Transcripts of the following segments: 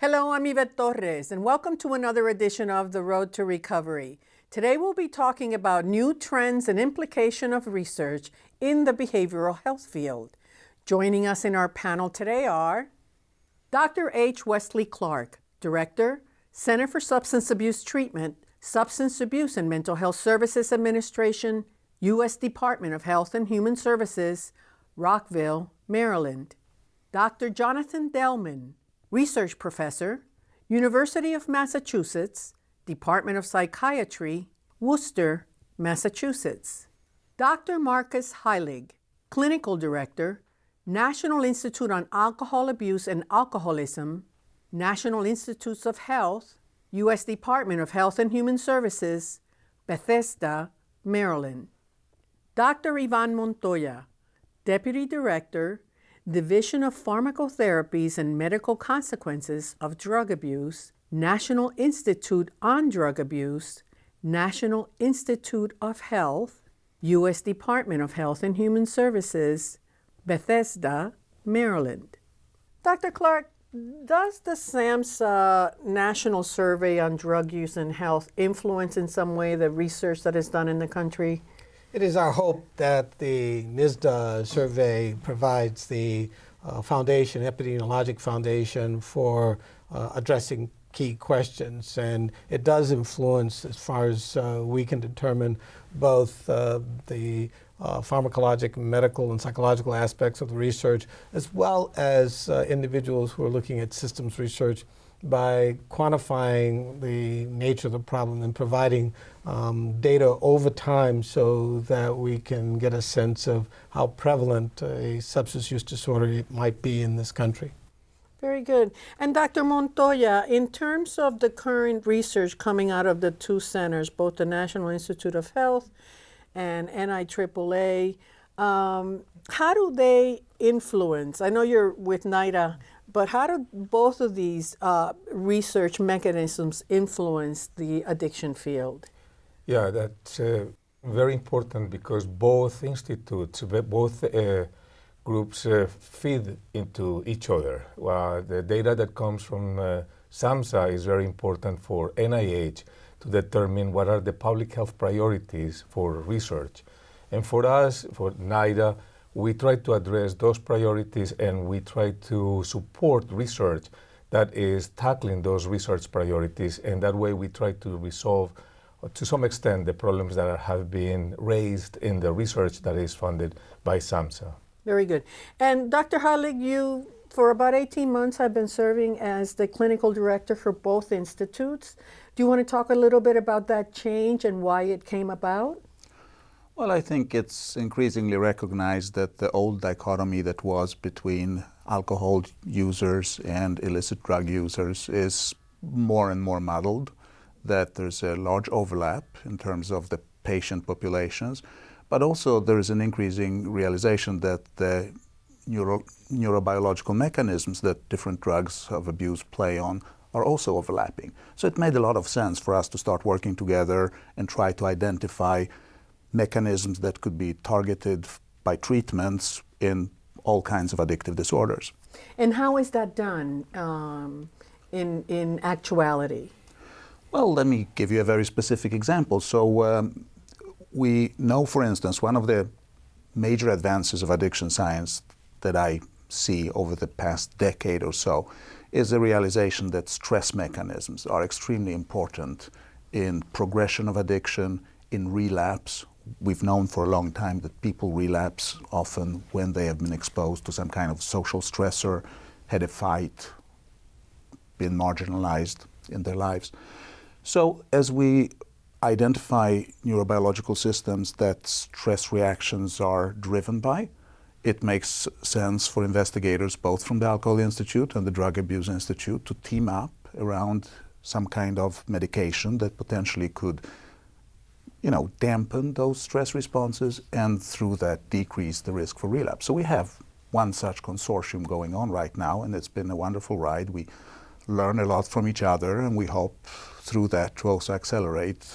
Hello, I'm Yvette Torres, and welcome to another edition of The Road to Recovery. Today we'll be talking about new trends and implication of research in the behavioral health field. Joining us in our panel today are Dr. H. Wesley Clark, Director, Center for Substance Abuse Treatment, Substance Abuse and Mental Health Services Administration, U.S. Department of Health and Human Services, Rockville, Maryland. Dr. Jonathan Delman, Research Professor, University of Massachusetts, Department of Psychiatry, Worcester, Massachusetts. Dr. Marcus Heilig, Clinical Director, National Institute on Alcohol Abuse and Alcoholism, National Institutes of Health, U.S. Department of Health and Human Services, Bethesda, Maryland. Dr. Ivan Montoya, Deputy Director, Division of Pharmacotherapies and Medical Consequences of Drug Abuse, National Institute on Drug Abuse, National Institute of Health, U.S. Department of Health and Human Services, Bethesda, Maryland. Dr. Clark, does the SAMHSA National Survey on Drug Use and Health influence in some way the research that is done in the country? It is our hope that the NSDUH survey provides the uh, foundation, epidemiologic foundation for uh, addressing key questions. And it does influence, as far as uh, we can determine, both uh, the uh, pharmacologic, medical, and psychological aspects of the research, as well as uh, individuals who are looking at systems research by quantifying the nature of the problem and providing um, data over time so that we can get a sense of how prevalent a substance use disorder might be in this country. Very good. And Dr. Montoya, in terms of the current research coming out of the two centers, both the National Institute of Health and NIAAA, um, how do they influence? I know you're with NIDA but how do both of these uh, research mechanisms influence the addiction field? Yeah, that's uh, very important because both institutes, both uh, groups uh, feed into each other. the data that comes from uh, SAMHSA is very important for NIH to determine what are the public health priorities for research. And for us, for NIDA, we try to address those priorities and we try to support research that is tackling those research priorities. And that way we try to resolve, to some extent, the problems that have been raised in the research that is funded by SAMHSA. Very good. And Dr. Heilig, you, for about 18 months, have been serving as the clinical director for both institutes. Do you want to talk a little bit about that change and why it came about? Well, I think it's increasingly recognized that the old dichotomy that was between alcohol users and illicit drug users is more and more muddled, that there's a large overlap in terms of the patient populations, but also there is an increasing realization that the neuro neurobiological mechanisms that different drugs of abuse play on are also overlapping. So it made a lot of sense for us to start working together and try to identify mechanisms that could be targeted by treatments in all kinds of addictive disorders. And how is that done um, in, in actuality? Well, let me give you a very specific example. So um, we know, for instance, one of the major advances of addiction science that I see over the past decade or so is the realization that stress mechanisms are extremely important in progression of addiction, in relapse, we've known for a long time that people relapse often when they have been exposed to some kind of social stressor, had a fight, been marginalized in their lives. So as we identify neurobiological systems that stress reactions are driven by, it makes sense for investigators both from the Alcohol Institute and the Drug Abuse Institute to team up around some kind of medication that potentially could you know, dampen those stress responses and through that decrease the risk for relapse. So we have one such consortium going on right now and it's been a wonderful ride. We learn a lot from each other and we hope through that to also accelerate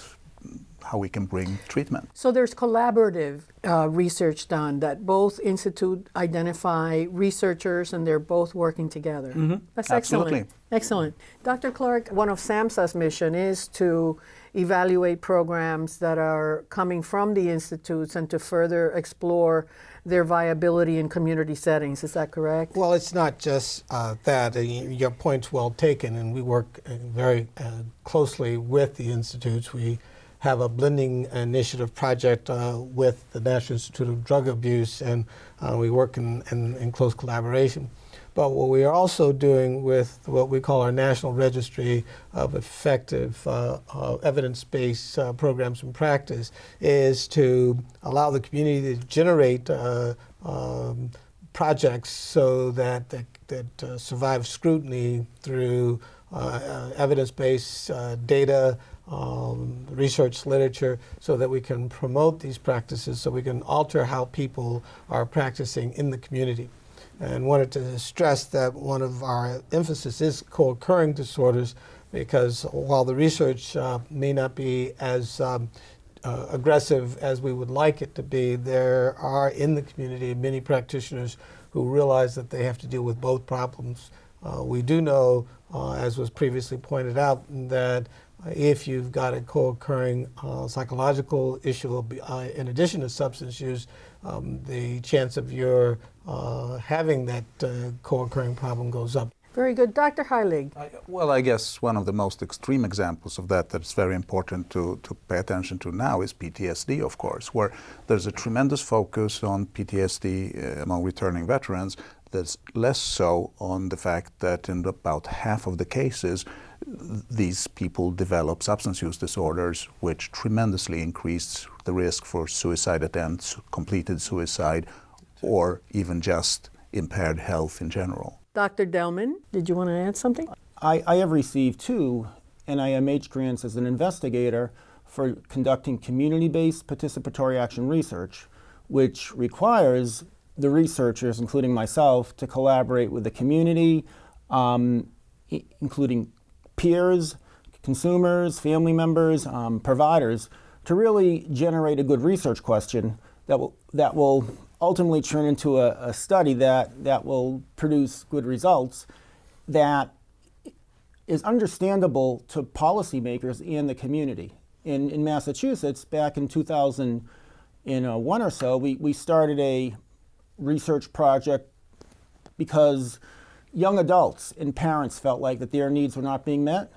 how we can bring treatment. So there's collaborative uh, research done that both institute identify researchers and they're both working together. That's Absolutely. excellent. Excellent. Dr. Clark, one of SAMHSA's mission is to evaluate programs that are coming from the institutes and to further explore their viability in community settings. Is that correct? Well, it's not just uh, that. Uh, your point's well taken, and we work uh, very uh, closely with the institutes. We have a blending initiative project uh, with the National Institute of Drug Abuse, and uh, we work in, in, in close collaboration. But what we are also doing with what we call our National Registry of Effective uh, uh, Evidence-Based uh, Programs and Practice is to allow the community to generate uh, um, projects so that that, that uh, survive scrutiny through uh, evidence-based data, um, research literature, so that we can promote these practices, so we can alter how people are practicing in the community. And wanted to stress that one of our emphasis is co-occurring disorders, because while the research uh, may not be as um, uh, aggressive as we would like it to be, there are in the community many practitioners who realize that they have to deal with both problems. Uh, we do know, uh, as was previously pointed out, that if you've got a co-occurring uh, psychological issue uh, in addition to substance use, um, the chance of your uh, having that uh, co-occurring problem goes up. Very good. Dr. Heilig. I- Well, I guess one of the most extreme examples of that that's very important to, to pay attention to now is PTSD, of course, where there's a tremendous focus on PTSD uh, among returning veterans. There's less so on the fact that in about half of the cases, these people develop substance use disorders, which tremendously increase the risk for suicide attempts, completed suicide, or even just impaired health in general. Dr. Delman, did you want to add something? I, I have received two NIMH grants as an investigator for conducting community based participatory action research, which requires the researchers, including myself, to collaborate with the community, um, i- including peers, consumers, family members, um, providers, to really generate a good research question that will, that will ultimately turn into a, a study that, that will produce good results that is understandable to policymakers and the community. In, in Massachusetts, back in 2001 or so, we, we started a research project because young adults and parents felt like that their needs were not being met.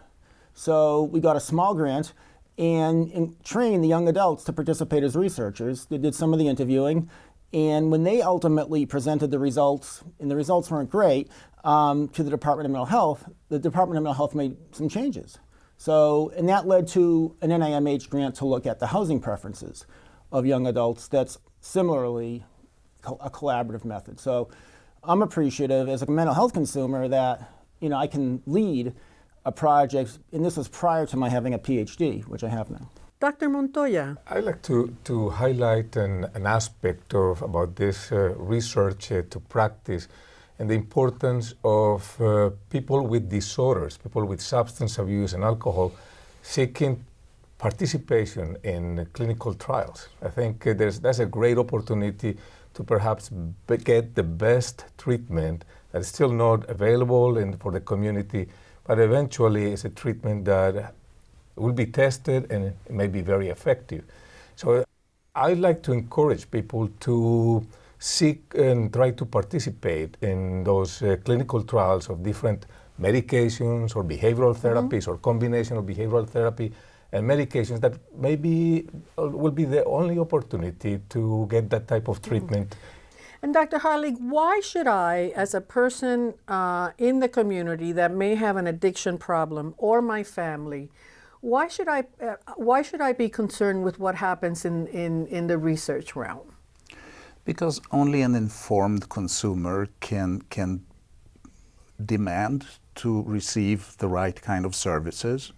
So we got a small grant and, and trained the young adults to participate as researchers. They did some of the interviewing. And when they ultimately presented the results, and the results weren't great, um, to the Department of Mental Health, the Department of Mental Health made some changes. So, and that led to an NIMH grant to look at the housing preferences of young adults that's similarly a collaborative method. So I'm appreciative as a mental health consumer that, you know, I can lead a project, and this was prior to my having a PhD, which I have now. Dr. Montoya. I'd like to, to highlight an, an aspect of about this uh, research uh, to practice and the importance of uh, people with disorders, people with substance abuse and alcohol, seeking participation in clinical trials. I think uh, there's, that's a great opportunity to perhaps get the best treatment that is still not available in, for the community, but eventually it's a treatment that will be tested and it may be very effective. So I'd like to encourage people to seek and try to participate in those uh, clinical trials of different medications or behavioral therapies or combination of behavioral therapy and medications that maybe uh, will be the only opportunity to get that type of treatment. And Dr. Heilig, why should I, as a person uh, in the community that may have an addiction problem or my family, why should I, uh, why should I be concerned with what happens in, in, in the research realm? Because only an informed consumer can, can demand to receive the right kind of services.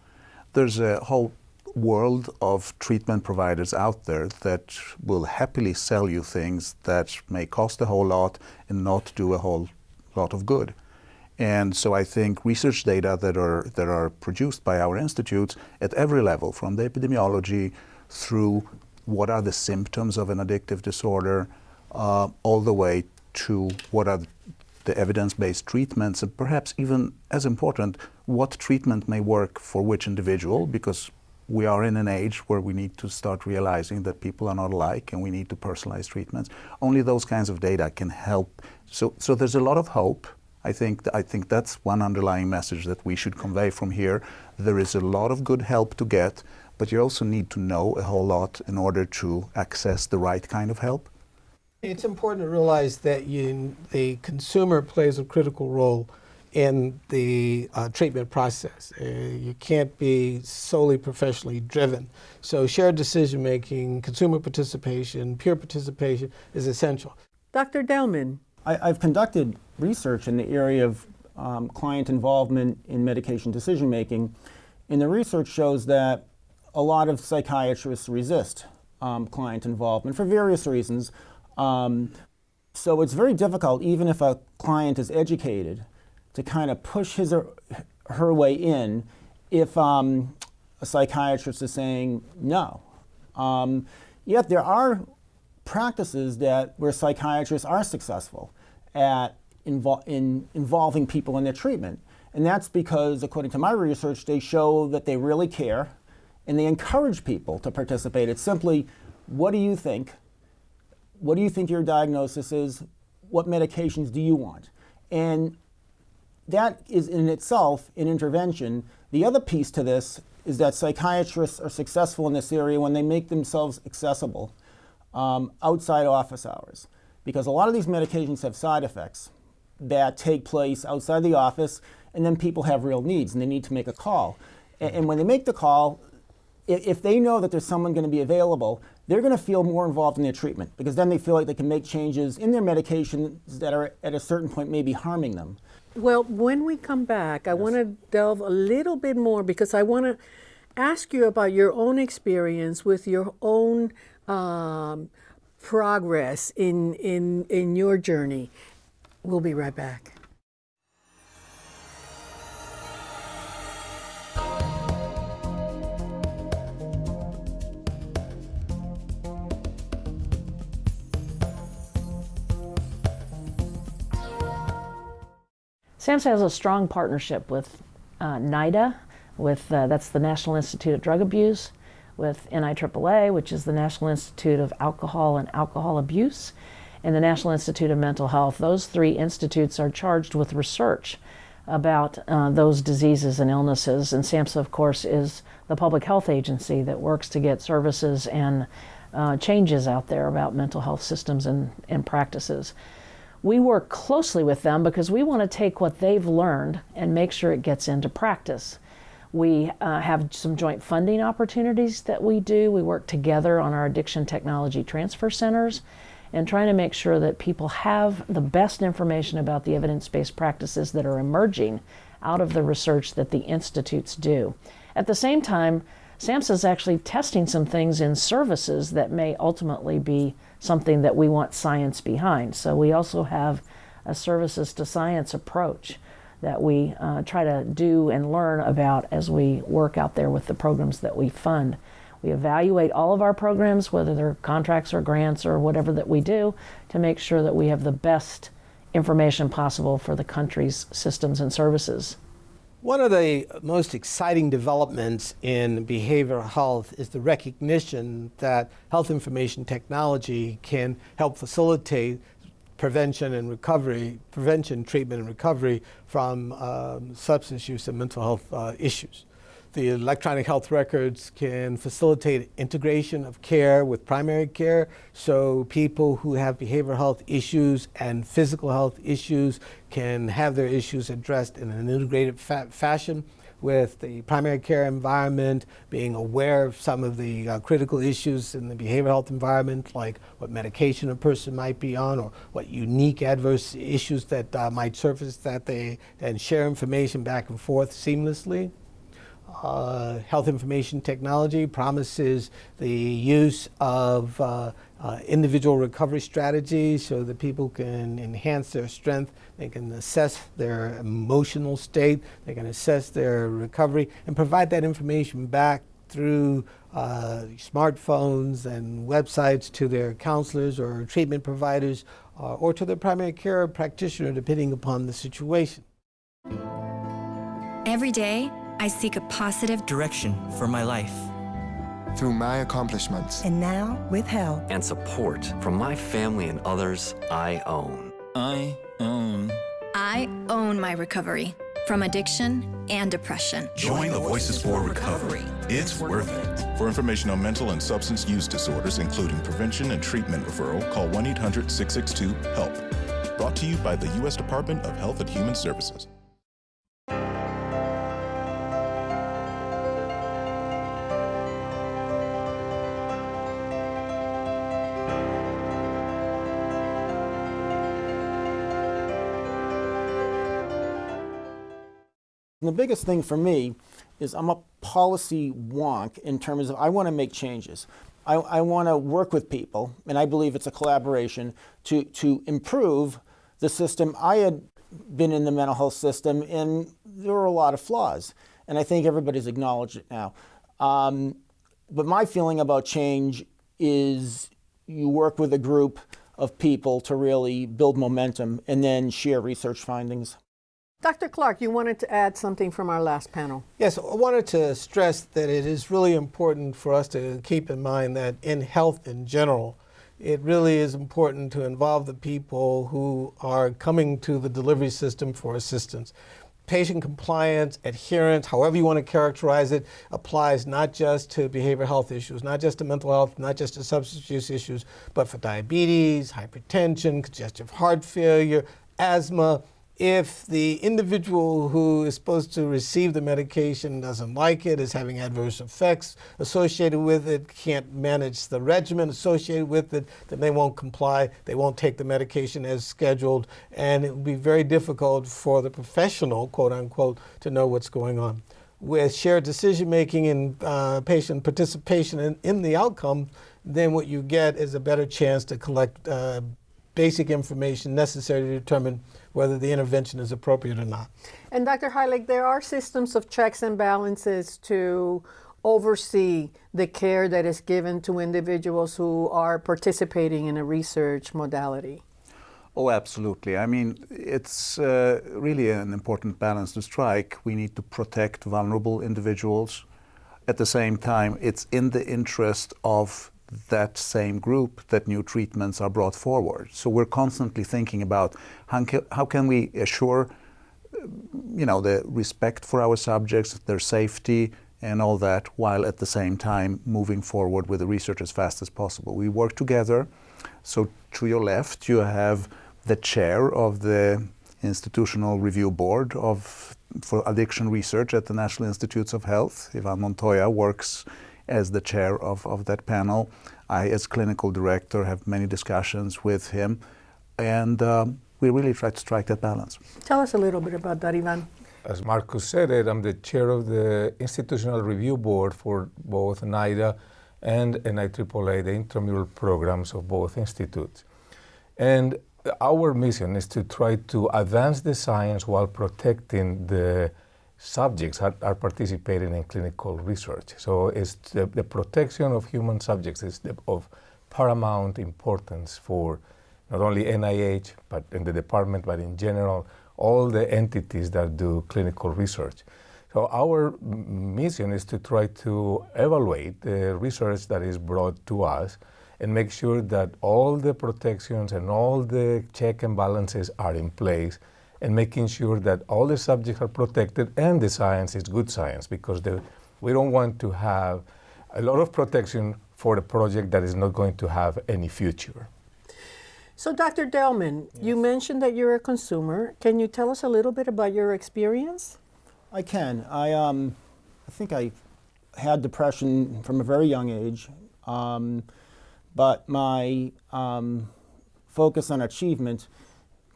There's a whole world of treatment providers out there that will happily sell you things that may cost a whole lot and not do a whole lot of good. And so I think research data that are, that are produced by our institutes at every level, from the epidemiology through what are the symptoms of an addictive disorder, uh, all the way to what are the evidence-based treatments, and perhaps even as important, what treatment may work for which individual, because we are in an age where we need to start realizing that people are not alike and we need to personalize treatments. Only those kinds of data can help. So, so there's a lot of hope. I think, I think that's one underlying message that we should convey from here. There is a lot of good help to get, but you also need to know a whole lot in order to access the right kind of help. It's important to realize that you, the consumer plays a critical role in the uh, treatment process. Uh, you can't be solely professionally driven. So shared decision making, consumer participation, peer participation is essential. Dr. Delman. I, have conducted research in the area of um, client involvement in medication decision making, and the research shows that a lot of psychiatrists resist um, client involvement for various reasons. Um, so it's very difficult, even if a client is educated, to kind of push his or her way in if um, a psychiatrist is saying no. Um, yet there are practices that where psychiatrists are successful at invol in involving people in their treatment. And that's because, according to my research, they show that they really care and they encourage people to participate. It's simply, what do you think? What do you think your diagnosis is? What medications do you want? And that is in itself an intervention. The other piece to this is that psychiatrists are successful in this area when they make themselves accessible um, outside office hours. Because a lot of these medications have side effects that take place outside the office, and then people have real needs and they need to make a call. And, and when they make the call, if, if they know that there's someone going to be available, they're going to feel more involved in their treatment because then they feel like they can make changes in their medications that are at a certain point maybe harming them. Well, when we come back, I yes. want to delve a little bit more because I want to ask you about your own experience with your own um, progress in, in, in your journey. We'll be right back. SAMHSA has a strong partnership with uh, NIDA, with uh, that's the National Institute of Drug Abuse, with NIAAA, which is the National Institute of Alcohol and Alcohol Abuse, and the National Institute of Mental Health. Those three institutes are charged with research about uh, those diseases and illnesses. And SAMHSA, of course, is the public health agency that works to get services and uh, changes out there about mental health systems and, and practices we work closely with them because we want to take what they've learned and make sure it gets into practice. We uh, have some joint funding opportunities that we do. We work together on our addiction technology transfer centers and trying to make sure that people have the best information about the evidence based practices that are emerging out of the research that the institutes do. At the same time, SAMHSA is actually testing some things in services that may ultimately be something that we want science behind. So we also have a services to science approach that we uh, try to do and learn about as we work out there with the programs that we fund. We evaluate all of our programs, whether they're contracts or grants or whatever that we do, to make sure that we have the best information possible for the country's systems and services. One of the most exciting developments in behavioral health is the recognition that health information technology can help facilitate prevention and recovery, prevention, treatment, and recovery from um, substance use and mental health uh, issues. The electronic health records can facilitate integration of care with primary care, so people who have behavioral health issues and physical health issues can have their issues addressed in an integrated fa fashion with the primary care environment, being aware of some of the uh, critical issues in the behavioral health environment, like what medication a person might be on or what unique adverse issues that uh, might surface that they, and share information back and forth seamlessly uh, health information technology promises the use of uh, uh, individual recovery strategies so that people can enhance their strength, they can assess their emotional state, they can assess their recovery, and provide that information back through uh, smartphones and websites to their counselors or treatment providers uh, or to their primary care practitioner, depending upon the situation. Every day, I seek a positive direction for my life. Through my accomplishments. And now, with help and support from my family and others I own. I own. I own my recovery from addiction and depression. Join the Voices for Recovery. It's worth it. For information on mental and substance use disorders, including prevention and treatment referral, call 1 800 662 HELP. Brought to you by the U.S. Department of Health and Human Services. The biggest thing for me is I'm a policy wonk in terms of I want to make changes. I, I want to work with people, and I believe it's a collaboration to, to improve the system. I had been in the mental health system, and there were a lot of flaws, and I think everybody's acknowledged it now. Um, but my feeling about change is you work with a group of people to really build momentum and then share research findings. Dr. Clark, you wanted to add something from our last panel. Yes, I wanted to stress that it is really important for us to keep in mind that in health in general, it really is important to involve the people who are coming to the delivery system for assistance. Patient compliance, adherence, however you want to characterize it, applies not just to behavioral health issues, not just to mental health, not just to substance use issues, but for diabetes, hypertension, congestive heart failure, asthma, if the individual who is supposed to receive the medication doesn't like it, is having adverse effects associated with it, can't manage the regimen associated with it, then they won't comply, they won't take the medication as scheduled, and it will be very difficult for the professional, quote unquote, to know what's going on. With shared decision making and uh, patient participation in, in, the outcome, then what you get is a better chance to collect uh, basic information necessary to determine whether the intervention is appropriate or not. And Dr. Heilig, there are systems of checks and balances to oversee the care that is given to individuals who are participating in a research modality. Oh, absolutely. I mean, it's uh, really an important balance to strike. We need to protect vulnerable individuals. At the same time, it's in the interest of that same group that new treatments are brought forward. So we're constantly thinking about how can, how can we assure you know, the respect for our subjects, their safety, and all that, while at the same time moving forward with the research as fast as possible. We work together. So to your left, you have the chair of the Institutional Review Board of, for Addiction Research at the National Institutes of Health. Ivan Montoya works as the chair of, of that panel. I, as clinical director, have many discussions with him, and um, we really try to strike that balance. Tell us a little bit about that, Ivan. As Marcus said it, I'm the chair of the Institutional Review Board for both NIDA and NIAAA, the intramural programs of both institutes. And our mission is to try to advance the science while protecting the subjects are, are, participating in clinical research. So it's the, the protection of human subjects is the, of paramount importance for not only NIH, but in the department, but in general, all the entities that do clinical research. So our mission is to try to evaluate the research that is brought to us and make sure that all the protections and all the check and balances are in place and making sure that all the subjects are protected and the science is good science because the, we don't want to have a lot of protection for a project that is not going to have any future. So, Dr. Delman, yes. you mentioned that you're a consumer. Can you tell us a little bit about your experience? I can. I, um, I think I had depression from a very young age, um, but my um, focus on achievement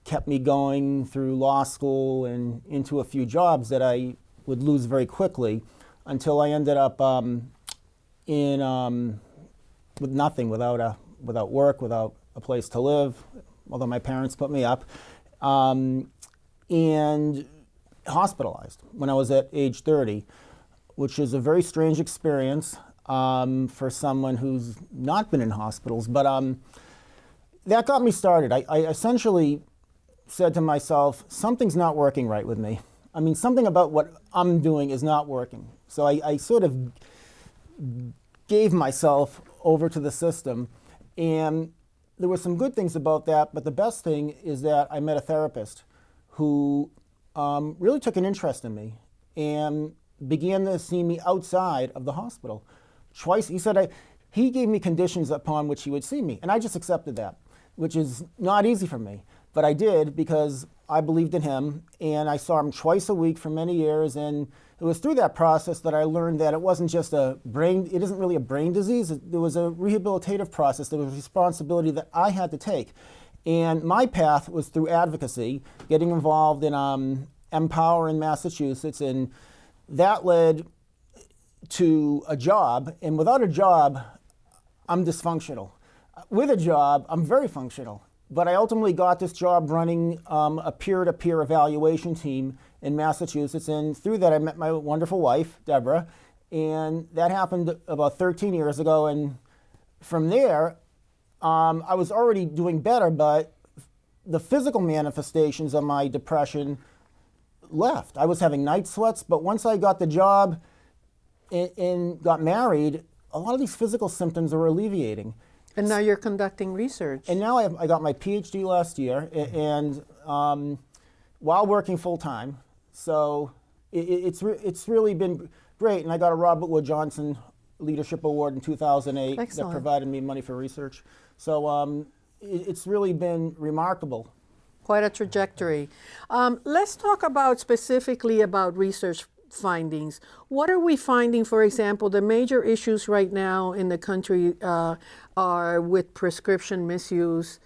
kept me going through law school and into a few jobs that I would lose very quickly until I ended up um, in um, with nothing, without a without work, without a place to live. Although my parents put me up, um, and hospitalized when I was at age 30. which is a very strange experience um, for someone who's not been in hospitals. But um, that got me started. I, I essentially said to myself, something's not working right with me. I mean, something about what I'm doing is not working. So I, I sort of gave myself over to the system. And there were some good things about that, but the best thing is that I met a therapist who um, really took an interest in me and began to see me outside of the hospital. Twice, he said, I, he gave me conditions upon which he would see me, and I just accepted that, which is not easy for me. But I did because I believed in him, and I saw him twice a week for many years. And it was through that process that I learned that it wasn't just a brain, it isn't really a brain disease. There was a rehabilitative process, there was a responsibility that I had to take. And my path was through advocacy, getting involved in um, M-POWER in Massachusetts, and that led to a job. And without a job, I'm dysfunctional. With a job, I'm very functional. But I ultimately got this job running um, a peer to peer evaluation team in Massachusetts. And through that, I met my wonderful wife, Deborah. And that happened about 13 years ago. And from there, um, I was already doing better, but the physical manifestations of my depression left. I was having night sweats, but once I got the job and, and got married, a lot of these physical symptoms are alleviating. And now you're conducting research. And now I, have, I got my PhD last year, and um, while working full time, so it, it's re it's really been great. And I got a Robert Wood Johnson Leadership Award in 2008 Excellent. that provided me money for research. So um, it, it's really been remarkable. Quite a trajectory. Um, let's talk about specifically about research findings. What are we finding, for example, the major issues right now in the country uh, are with prescription misuse,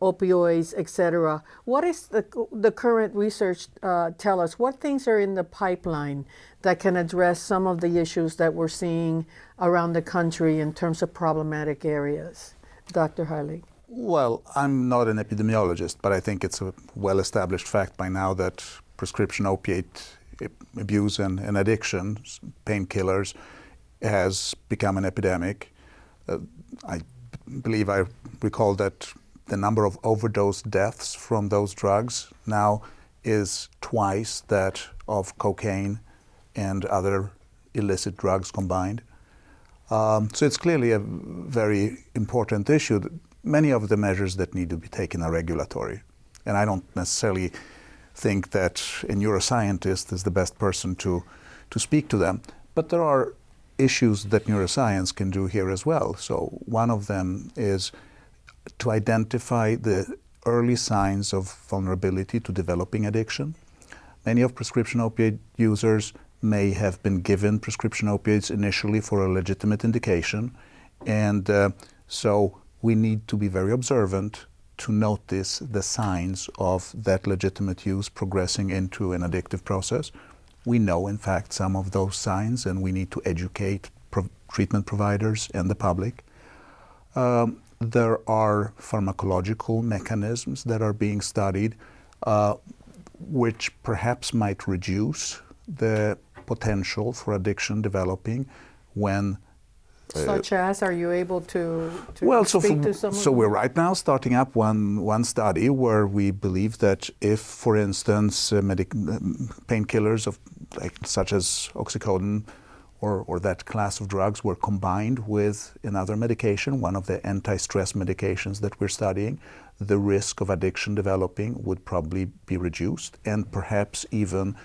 opioids, etc. What is the, the current research uh, tell us? What things are in the pipeline that can address some of the issues that we're seeing around the country in terms of problematic areas? Dr. Heilig. Well, I'm not an epidemiologist, but I think it's a well established fact by now that prescription opiate abuse and, and addiction, painkillers, has become an epidemic. Uh, I believe I recall that the number of overdose deaths from those drugs now is twice that of cocaine and other illicit drugs combined. Um, so it's clearly a very important issue. Many of the measures that need to be taken are regulatory. And I don't necessarily think that a neuroscientist is the best person to, to speak to them. But there are issues that neuroscience can do here as well. So one of them is to identify the early signs of vulnerability to developing addiction. Many of prescription opioid users may have been given prescription opioids initially for a legitimate indication. And uh, so we need to be very observant to notice the signs of that legitimate use progressing into an addictive process. We know, in fact, some of those signs, and we need to educate pro treatment providers and the public. Um, there are pharmacological mechanisms that are being studied, uh, which perhaps might reduce the potential for addiction developing when such as, are you able to, to well, speak so, for, so we're right now starting up one, one study where we believe that if, for instance, uh, painkillers of like, such as oxycodone or, or that class of drugs were combined with another medication, one of the anti-stress medications that we're studying, the risk of addiction developing would probably be reduced and perhaps even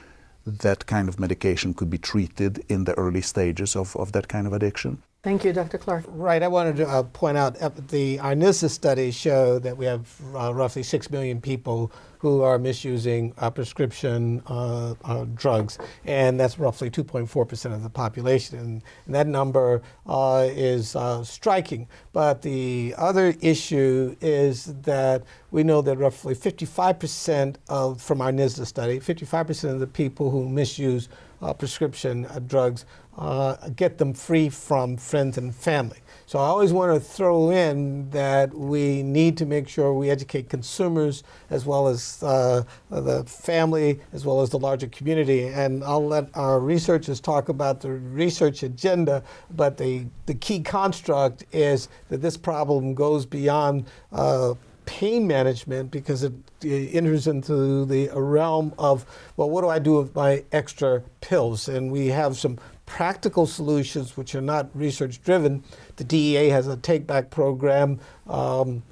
that kind of medication could be treated in the early stages of, of that kind of addiction. Thank you, Dr. Clark. Right. I wanted to uh, point out uh, the our NSDUH studies show that we have uh, roughly 6 million people who are misusing uh, prescription uh, uh, drugs, and that's roughly 2.4% of the population. And, and that number is striking. But the other issue is that we know that roughly 55% of, from our NSDUH study, 55% of the people who misuse uh, prescription uh, drugs, uh, get them free from friends and family. So I always want to throw in that we need to make sure we educate consumers as well as uh, the family as well as the larger community. And I'll let our researchers talk about the research agenda, but the, the key construct is that this problem goes beyond uh, pain management because it, it enters into the realm of, well, what do I do with my extra pills? And we have some practical solutions which are not research driven. The DEA has a take back program. Um,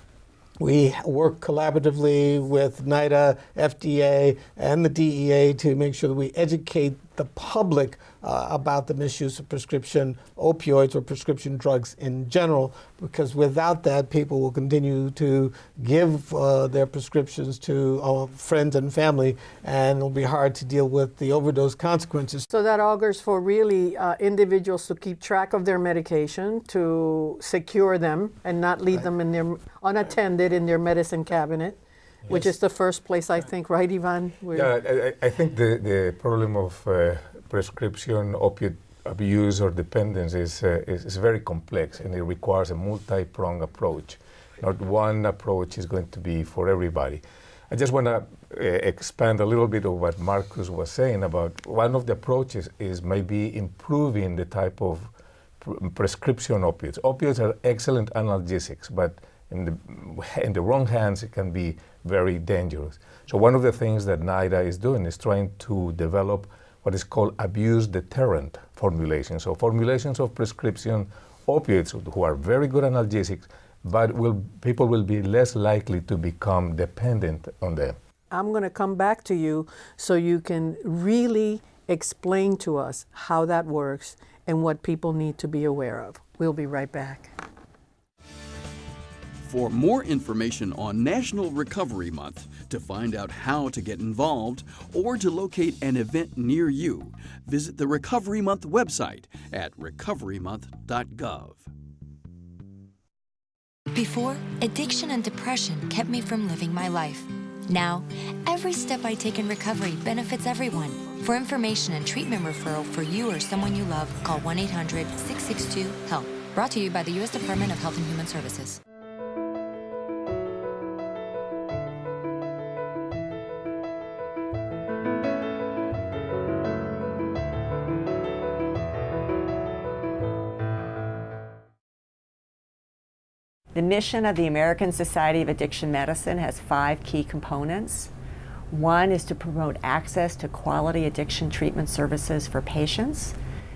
we work collaboratively with NIDA, FDA, and the DEA to make sure that we educate the public uh, about the misuse of prescription opioids or prescription drugs in general, because without that, people will continue to give uh, their prescriptions to uh, friends and family, and it'll be hard to deal with the overdose consequences. So that augurs for really uh, individuals to keep track of their medication, to secure them, and not leave right. them in their unattended in their medicine cabinet. Yes. Which is the first place, I think, right, Ivan? We're yeah, I, I, think the, the problem of uh, prescription opiate abuse or dependence is, uh, is, is, very complex and it requires a multi-pronged approach. Not one approach is going to be for everybody. I just want to uh, expand a little bit of what Marcus was saying about one of the approaches is maybe improving the type of pr prescription opiates. Opiates are excellent analgesics, but in the, in the wrong hands, it can be very dangerous. So one of the things that NIDA is doing is trying to develop what is called abuse deterrent formulations. So formulations of prescription opiates who are very good analgesics, but will, people will be less likely to become dependent on them. I'm going to come back to you so you can really explain to us how that works and what people need to be aware of. We'll be right back. For more information on National Recovery Month, to find out how to get involved, or to locate an event near you, visit the Recovery Month website at recoverymonth.gov. Before, addiction and depression kept me from living my life. Now, every step I take in recovery benefits everyone. For information and treatment referral for you or someone you love, call 1 800 662 HELP. Brought to you by the U.S. Department of Health and Human Services. The mission of the American Society of Addiction Medicine has five key components. One is to promote access to quality addiction treatment services for patients.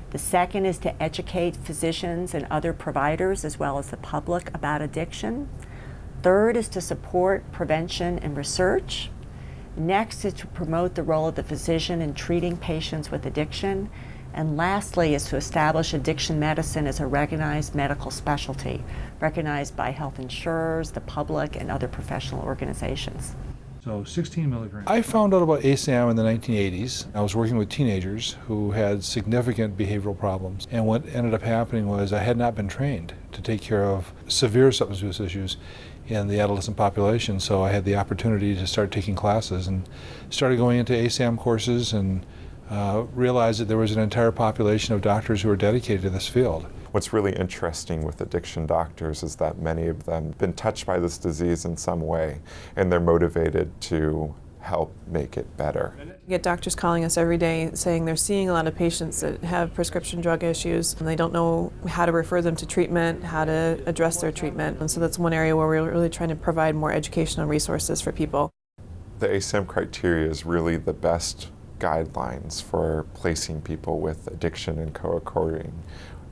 The second is to educate physicians and other providers as well as the public about addiction. Third is to support prevention and research. Next is to promote the role of the physician in treating patients with addiction. And lastly is to establish addiction medicine as a recognized medical specialty, recognized by health insurers, the public, and other professional organizations. So 16 milligrams. I found out about ASAM in the 1980s. I was working with teenagers who had significant behavioral problems. And what ended up happening was I had not been trained to take care of severe substance use issues in the adolescent population. So I had the opportunity to start taking classes and started going into ASAM courses and uh, realized that there was an entire population of doctors who were dedicated to this field. What's really interesting with addiction doctors is that many of them have been touched by this disease in some way, and they're motivated to help make it better. We get doctors calling us every day saying they're seeing a lot of patients that have prescription drug issues and they don't know how to refer them to treatment, how to address their treatment. And so that's one area where we're really trying to provide more educational resources for people. The ASAM criteria is really the best guidelines for placing people with addiction and co-occurring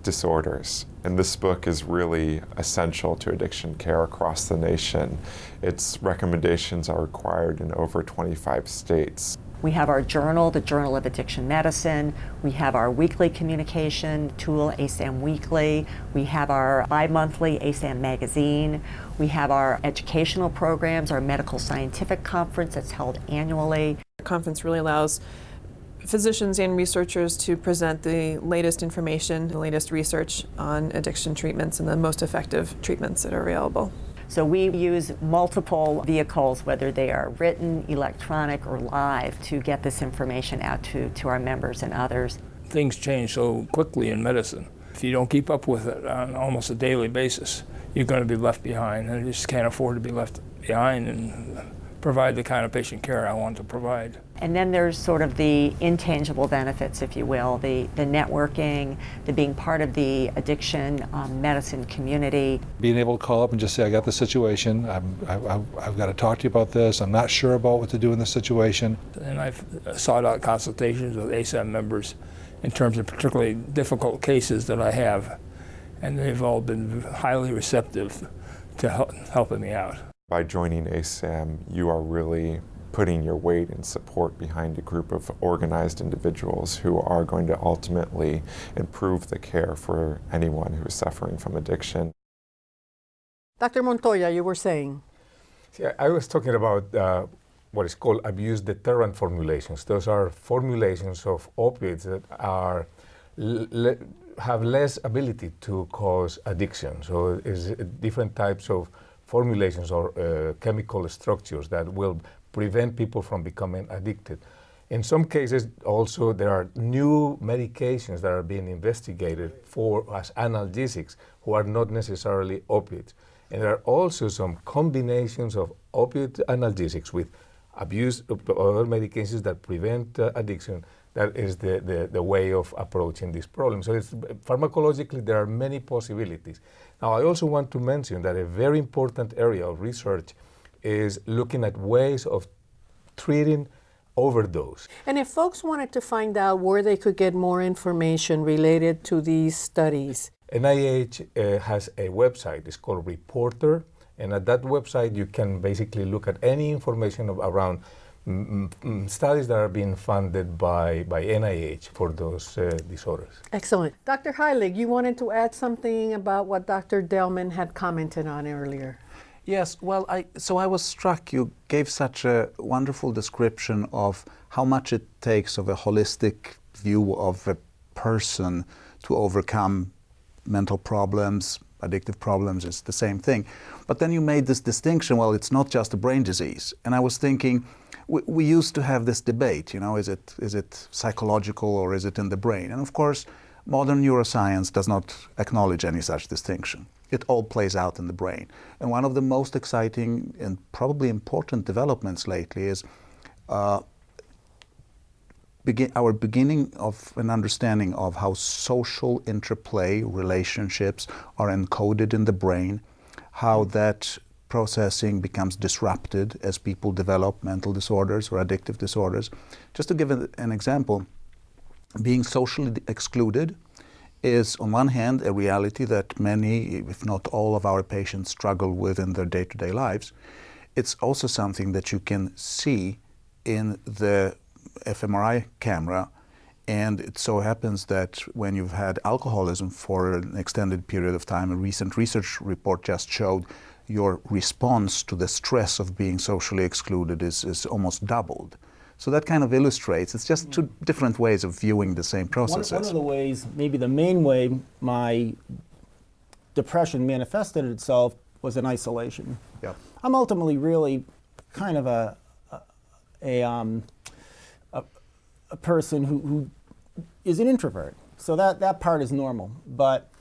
disorders. And this book is really essential to addiction care across the nation. Its recommendations are required in over 25 states. We have our journal, the Journal of Addiction Medicine. We have our weekly communication tool, ASAM Weekly. We have our bi-monthly ASAM magazine. We have our educational programs, our medical scientific conference that's held annually. The conference really allows physicians and researchers to present the latest information, the latest research on addiction treatments and the most effective treatments that are available. So we use multiple vehicles, whether they are written, electronic, or live, to get this information out to, to our members and others. Things change so quickly in medicine. If you don't keep up with it on almost a daily basis, you're going to be left behind, and you just can't afford to be left behind and provide the kind of patient care I want to provide. And then there's sort of the intangible benefits, if you will, the, the networking, the being part of the addiction um, medicine community. Being able to call up and just say, I got the situation, I'm, I, I've got to talk to you about this, I'm not sure about what to do in this situation. And I've sought out consultations with ASAM members in terms of particularly difficult cases that I have, and they've all been highly receptive to help, helping me out. By joining ASAM, you are really putting your weight and support behind a group of organized individuals who are going to ultimately improve the care for anyone who is suffering from addiction. Dr. Montoya, you were saying. See, I was talking about uh, what is called abuse deterrent formulations. Those are formulations of opiates that are le have less ability to cause addiction. So it's different types of formulations or uh, chemical structures that will prevent people from becoming addicted. In some cases, also, there are new medications that are being investigated for as analgesics who are not necessarily opiates. And there are also some combinations of opiate analgesics with abuse of other medications that prevent uh, addiction. That is the, the, the, way of approaching this problem. So pharmacologically, there are many possibilities. Now, I also want to mention that a very important area of research is looking at ways of treating overdose. And if folks wanted to find out where they could get more information related to these studies? NIH uh, has a website, it's called RePORTER, and at that website you can basically look at any information of, around studies that are being funded by, by NIH for those uh, disorders. Excellent. Dr. Heilig, you wanted to add something about what Dr. Delman had commented on earlier. Yes, well, I, so I was struck. You gave such a wonderful description of how much it takes of a holistic view of a person to overcome mental problems, addictive problems, it's the same thing. But then you made this distinction, well, it's not just a brain disease. And I was thinking, we, we used to have this debate, you know, is it, is it psychological or is it in the brain? And of course, modern neuroscience does not acknowledge any such distinction it all plays out in the brain. And one of the most exciting and probably important developments lately is uh, begin, our beginning of an understanding of how social interplay relationships are encoded in the brain, how that processing becomes disrupted as people develop mental disorders or addictive disorders. Just to give an example, being socially excluded is on one hand a reality that many, if not all of our patients struggle with in their day-to-day lives. It's also something that you can see in the fMRI camera and it so happens that when you've had alcoholism for an extended period of time, a recent research report just showed your response to the stress of being socially excluded is, is almost doubled. So that kind of illustrates, it's just two different ways of viewing the same processes. One, one of the ways, maybe the main way my depression manifested itself was in isolation. Yep. I'm ultimately really kind of a, a, a, um, a, a person who, who is an introvert. So that, that part is normal. But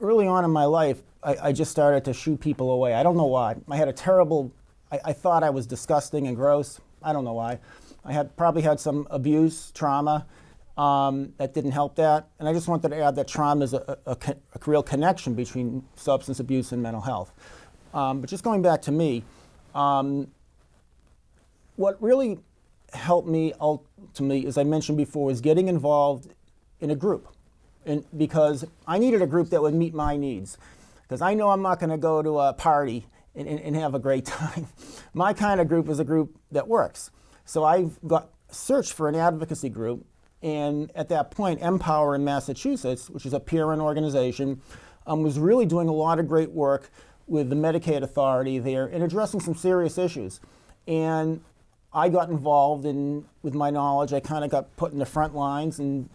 early on in my life, I, I just started to shoo people away. I don't know why. I had a terrible, I, I thought I was disgusting and gross. I don't know why. I had probably had some abuse, trauma um, that didn't help that. And I just wanted to add that trauma is a, a, a real connection between substance abuse and mental health. Um, but just going back to me, um, what really helped me ultimately, as I mentioned before, is getting involved in a group. And because I needed a group that would meet my needs. Because I know I'm not going to go to a party and, and, and have a great time. my kind of group is a group that works. So I've got searched for an advocacy group, and at that point, M-POWER in Massachusetts, which is a peer-run organization, um, was really doing a lot of great work with the Medicaid authority there and addressing some serious issues. And I got involved in, with my knowledge, I kind of got put in the front lines and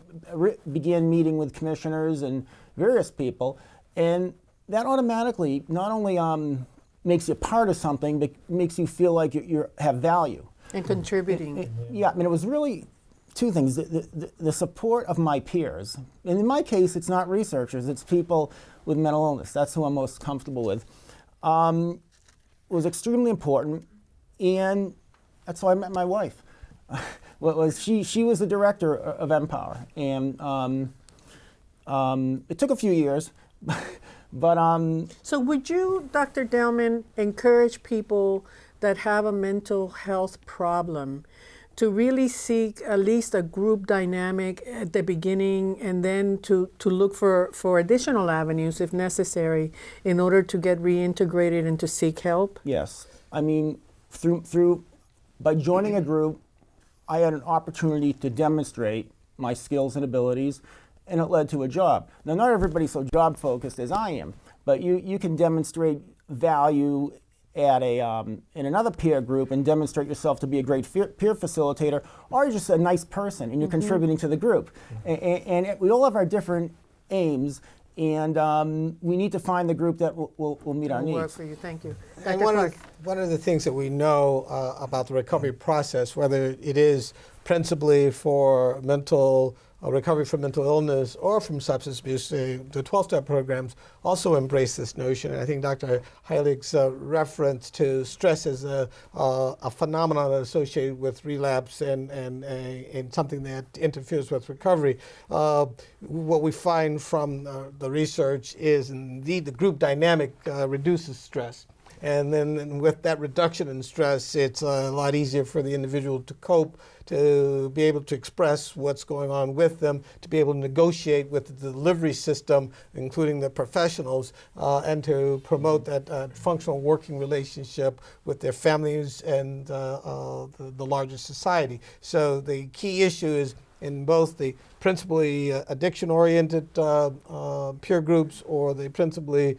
began meeting with commissioners and various people. And that automatically not only um, makes you part of something but makes you feel like you you're, have value. And contributing. It- it- yeah, I mean, it was really two things the, the, the support of my peers. And in my case, it's not researchers, it's people with mental illness. That's who I'm most comfortable with. Um, was extremely important, and that's how I met my wife. what was she? She was the director of M-POWER, and um, um, it took a few years, but um, So, would you, Dr. Delman, encourage people that have a mental health problem to really seek at least a group dynamic at the beginning and then to, to look for, for additional avenues if necessary in order to get reintegrated and to seek help? Yes, I mean, through through by joining a group, I had an opportunity to demonstrate my skills and abilities, and it led to a job. Now, not everybody's so job focused as I am, but you you can demonstrate value at a um, in another peer group and demonstrate yourself to be a great peer, peer facilitator, or you're just a nice person and you're Mhm. contributing to the group. A- a- And, it- we all have our different aims. And um, we need to find the group that will, will, will meet our Will work needs. for you. Thank you. And one Clark. of, one of the things that we know uh, about the recovery process, whether it is principally for mental uh, recovery from mental illness or from substance abuse, the 12-step programs also embrace this notion. And I think Dr. Heilig's uh, reference to stress as a, uh, a phenomenon associated with relapse and, and, and something that interferes with recovery. Uh, what we find from uh, the research is indeed the group dynamic uh, reduces stress. And then and with that reduction in stress, it's a lot easier for the individual to cope, to be able to express what's going on with them, to be able to negotiate with the delivery system, including the professionals, uh, and to promote that uh, functional working relationship with their families and uh, uh, the, the larger society. So the key issue is in both the principally uh, addiction-oriented uh, uh, peer groups or the principally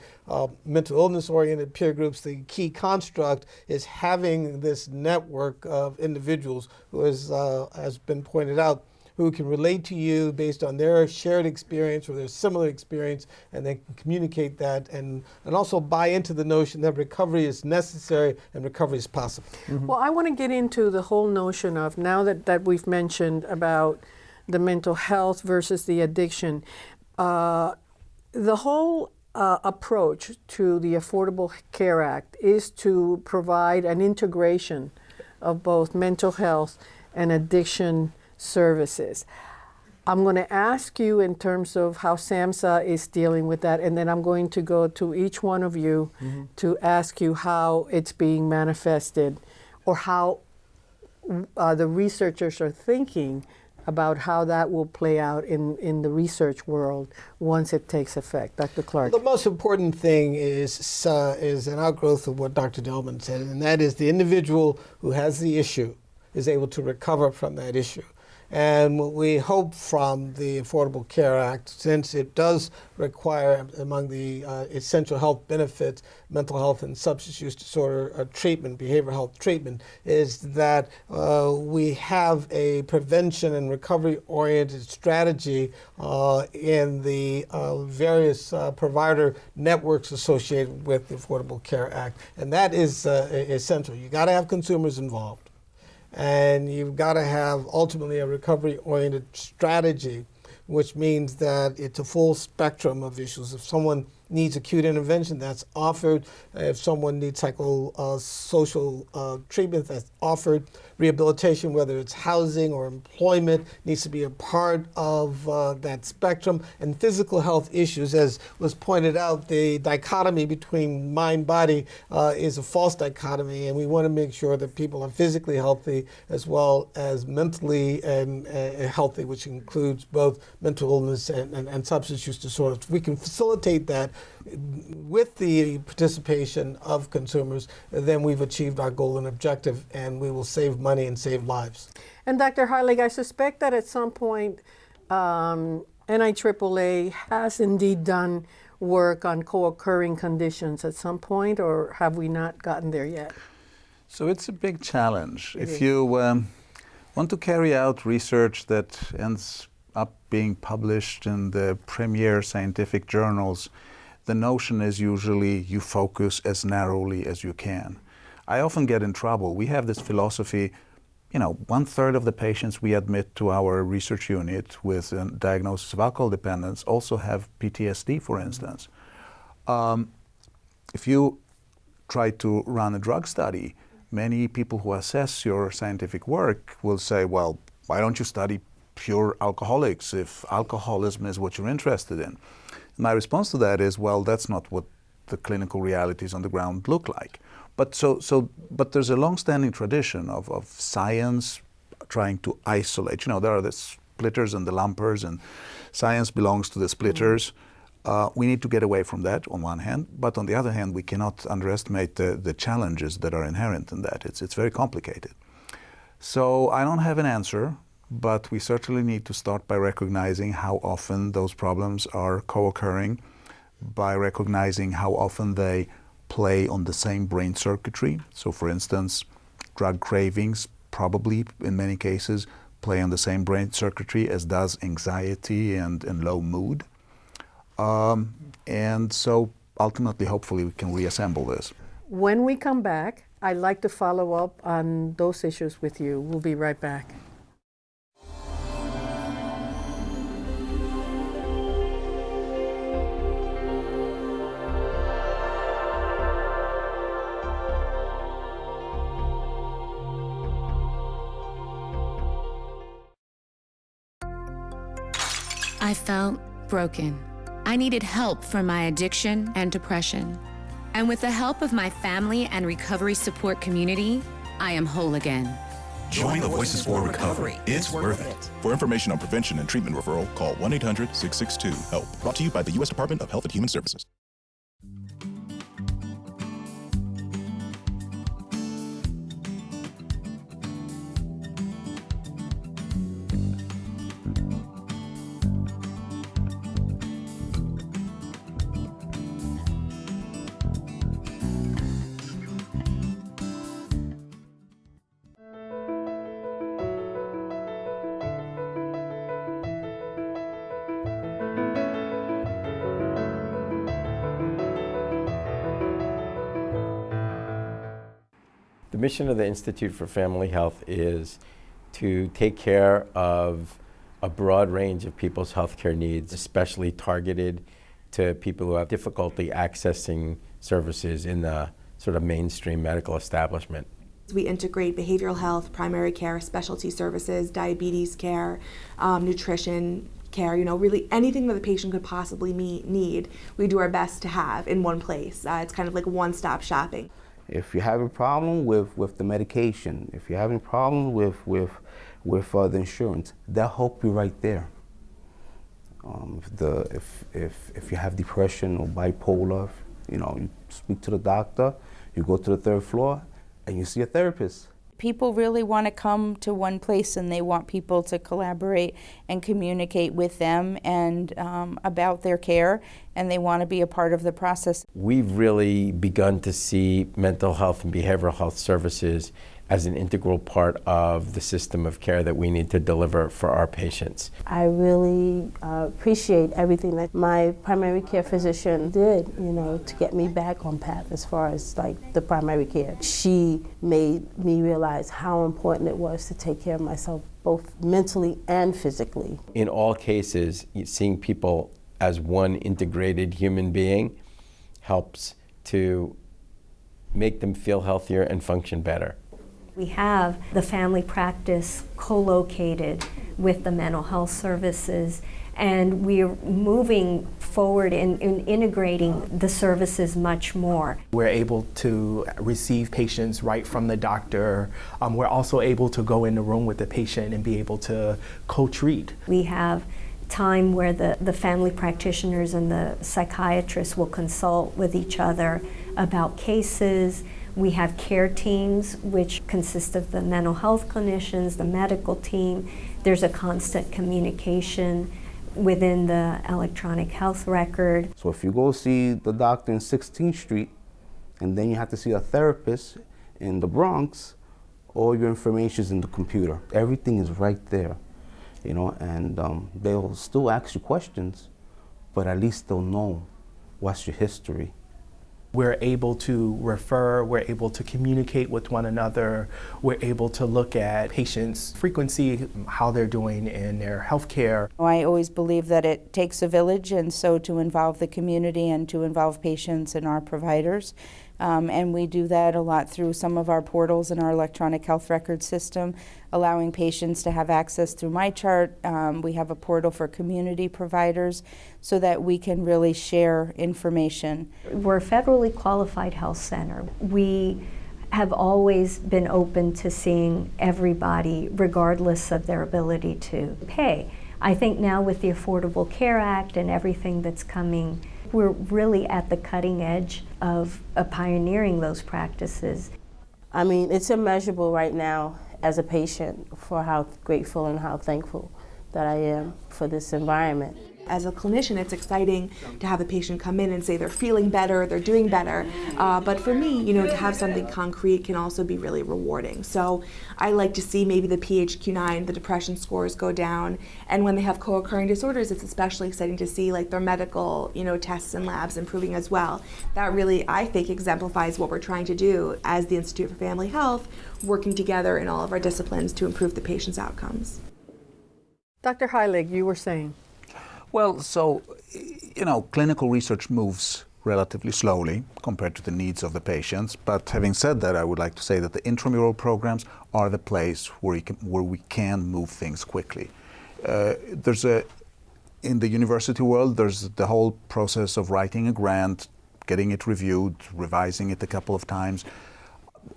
mental illness-oriented peer groups, the key construct is having this network of individuals who, is, has been pointed out, who can relate to you based on their shared experience or their similar experience, and they can communicate that and, and also buy into the notion that recovery is necessary and recovery is possible. Well, I want to get into the whole notion of now that, that we've mentioned about the mental health versus the addiction, uh, the whole uh, approach to the Affordable Care Act is to provide an integration of both mental health and addiction services. I'm going to ask you in terms of how SAMHSA is dealing with that, and then I'm going to go to each one of you Mhm. to ask you how it's being manifested or how uh, the researchers are thinking about how that will play out in, in the research world once it takes effect. Dr. Clark. The most important thing is uh, is an outgrowth of what Dr. Delman said, and that is the individual who has the issue is able to recover from that issue. And we hope from the Affordable Care Act, since it does require among the uh, essential health benefits, mental health and substance use disorder uh, treatment, behavioral health treatment, is that uh, we have a prevention and recovery oriented strategy uh, in the uh, various uh, provider networks associated with the Affordable Care Act. And that is essential. You got to have consumers involved and you've got to have ultimately a recovery oriented strategy which means that it's a full spectrum of issues. If someone needs acute intervention that's offered. If someone needs psychosocial uh, treatment that's offered rehabilitation whether it's housing or employment needs to be a part of uh, that spectrum. And physical health issues as was pointed out the dichotomy between mind body uh, is a false dichotomy. And we want to make sure that people are physically healthy as well as mentally and uh, healthy which includes both mental illness and, and, and substance use disorders. We can facilitate that with the participation of consumers then we've achieved our goal and objective and we will save money and save lives And Dr. Heilig, I suspect that at some point um, NIAAA has indeed done work on co-occurring conditions at some point, or have we not gotten there yet? So it's a big challenge. It if is. you um, want to carry out research that ends up being published in the premier scientific journals, the notion is usually you focus as narrowly as you can. I often get in trouble. We have this philosophy, you know, one third of the patients we admit to our research unit with a diagnosis of alcohol dependence also have PTSD, for instance. Um, if you try to run a drug study, many people who assess your scientific work will say, well, why don't you study pure alcoholics if alcoholism is what you're interested in? My response to that is, well, that's not what the clinical realities on the ground look like. But so, so, but there's a long-standing tradition of, of science trying to isolate. You know, there are the splitters and the lumpers, and science belongs to the splitters. Uh, we need to get away from that on one hand, but on the other hand, we cannot underestimate the, the challenges that are inherent in that. It's, it's very complicated. So I don't have an answer, but we certainly need to start by recognizing how often those problems are co-occurring, by recognizing how often they play on the same brain circuitry. So for instance, drug cravings probably in many cases play on the same brain circuitry as does anxiety and, and low mood. Um, and so ultimately, hopefully, we can reassemble this. When we come back, I'd like to follow up on those issues with you. We'll be right back. I felt broken. I needed help for my addiction and depression. And with the help of my family and recovery support community, I am whole again. Join the Voices for Recovery. It's worth it. For information on prevention and treatment referral, call 1 800 662 HELP. Brought to you by the U.S. Department of Health and Human Services. Mission of the Institute for Family Health is to take care of a broad range of people's healthcare needs, especially targeted to people who have difficulty accessing services in the sort of mainstream medical establishment. We integrate behavioral health, primary care, specialty services, diabetes care, um, nutrition care, you know, really anything that the patient could possibly need, we do our best to have in one place. Uh, it's kind of like one-stop shopping. If you're having a problem with, with the medication, if you're having a problem with, with, with uh, the insurance, they'll help you right there. Um, if, the, if, if, if you have depression or bipolar, you know, you speak to the doctor, you go to the third floor, and you see a therapist. People really want to come to one place and they want people to collaborate and communicate with them and um, about their care and they want to be a part of the process. We've really begun to see mental health and behavioral health services as an integral part of the system of care that we need to deliver for our patients. I really uh, appreciate everything that my primary care physician did, you know, to get me back on path as far as like the primary care. She made me realize how important it was to take care of myself both mentally and physically. In all cases, seeing people as one integrated human being helps to make them feel healthier and function better. We have the family practice co-located with the mental health services and we're moving forward in, in, integrating the services much more. We're able to receive patients right from the doctor. Um, we're also able to go in the room with the patient and be able to co-treat. We have time where the, the family practitioners and the psychiatrists will consult with each other about cases, we have care teams, which consist of the mental health clinicians, the medical team. There's a constant communication within the electronic health record. So if you go see the doctor in 16th Street, and then you have to see a therapist in the Bronx, all your information is in the computer. Everything is right there, you know, and um, they'll still ask you questions, but at least they'll know what's your history? We're able to refer, we're able to communicate with one another, we're able to look at patients' frequency, how they're doing in their health care. Oh, I always believe that it takes a village, and so to involve the community and to involve patients and our providers. Um, and we do that a lot through some of our portals in our electronic health record system, allowing patients to have access through MyChart. Um, we have a portal for community providers so that we can really share information. We're a federally qualified health center. We have always been open to seeing everybody regardless of their ability to pay. I think now with the Affordable Care Act and everything that's coming we're really at the cutting edge of, of pioneering those practices. I mean, it's immeasurable right now as a patient for how grateful and how thankful that I am for this environment as a clinician, it's exciting to have a patient come in and say they're feeling better, they're doing better. Uh, but for me, you know, to have something concrete can also be really rewarding. So I like to see maybe the PHQ-9, the depression scores go down, and when they have co-occurring disorders, it's especially exciting to see like their medical, you know, tests and labs improving as well. That really, I think, exemplifies what we're trying to do as the Institute for Family Health, working together in all of our disciplines to improve the patient's outcomes. Dr. Heilig, you were saying. Well, so, you know, clinical research moves relatively slowly compared to the needs of the patients. But having said that, I would like to say that the intramural programs are the place where, can, where we can move things quickly. Uh, there's a, in the university world, there's the whole process of writing a grant, getting it reviewed, revising it a couple of times.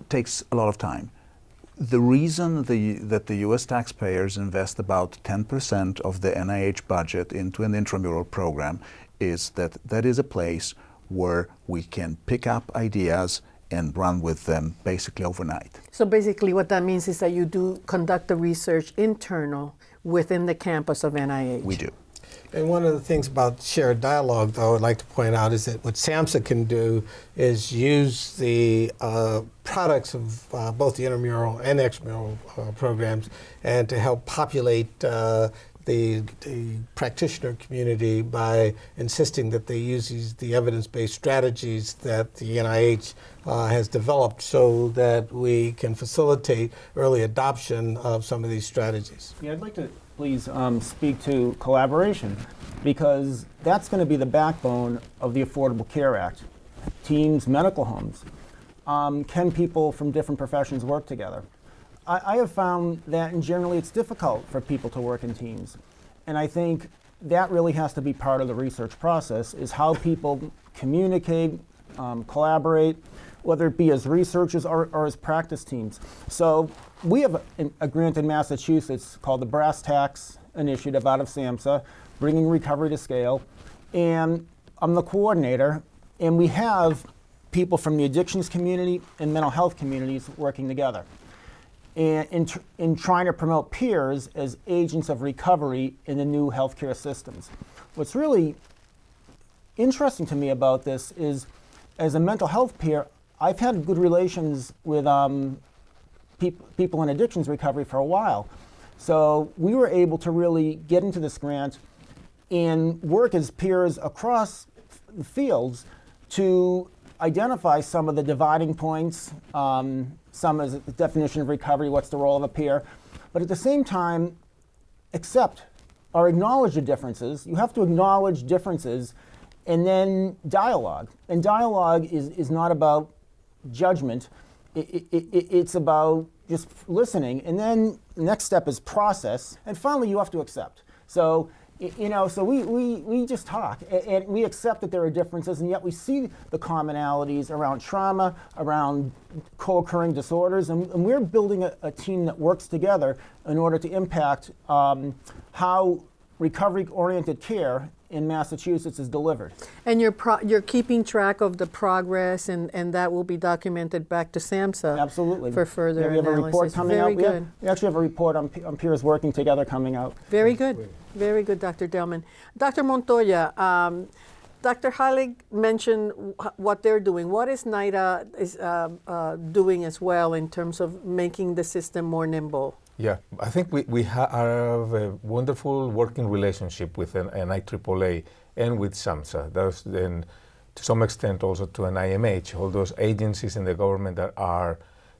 Takes a lot of time. The reason the, that the US taxpayers invest about 10% of the NIH budget into an intramural program is that that is a place where we can pick up ideas and run with them basically overnight. So basically what that means is that you do conduct the research internal within the campus of NIH. We do. And one of the things about shared dialogue, though, I'd like to point out is that what SAMHSA can do is use the uh, products of uh, both the intramural and extramural uh, programs and to help populate uh, the, the, practitioner community by insisting that they use these, the evidence-based strategies that the NIH uh, has developed so that we can facilitate early adoption of some of these strategies. Yeah, I'd like to please um, speak to collaboration because that's going to be the backbone of the Affordable Care Act. Teams, medical homes. Um, can people from different professions work together? I, I have found that in generally it's difficult for people to work in teams. And I think that really has to be part of the research process is how people communicate, um, collaborate, whether it be as researchers or, or as practice teams. So we have a, grant in Massachusetts called the BRSS TACS Initiative out of SAMHSA, bringing recovery to scale. And I'm the coordinator, and we have people from the addictions community and mental health communities working together. And in, tr in trying to promote peers as agents of recovery in the new healthcare systems. What's really interesting to me about this is, as a mental health peer, I've had good relations with um, peop people in addictions recovery for a while. So we were able to really get into this grant and work as peers across the fields to identify some of the dividing points, um, some as the definition of recovery, what's the role of a peer, but at the same time, accept or acknowledge the differences. You have to acknowledge differences and then dialogue. And dialogue is, is not about judgment, it, it, it, it's about just listening. And then next step is process. And finally, you have to accept. So, you know, so we, we, we just talk and we accept that there are differences, and yet we see the commonalities around trauma, around co occurring disorders, and, and we're building a, a, team that works together in order to impact um, how recovery oriented care in Massachusetts is delivered. And you're, you're keeping track of the progress, and, and that will be documented back to SAMHSA. Absolutely. For further yeah, we have analysis. a report coming Very out. Good. We, have, we actually have a report on, on peers working together coming out. Very good. Very good, Dr. Delman. Dr. Montoya, um, Dr. Heilig mentioned what they're doing. What is NIDA is, uh, uh, doing as well in terms of making the system more nimble? Yeah, I think we, we have a wonderful working relationship with an, NIAAA and with SAMHSA. That's, and to some extent also to NIMH, all those agencies in the government that are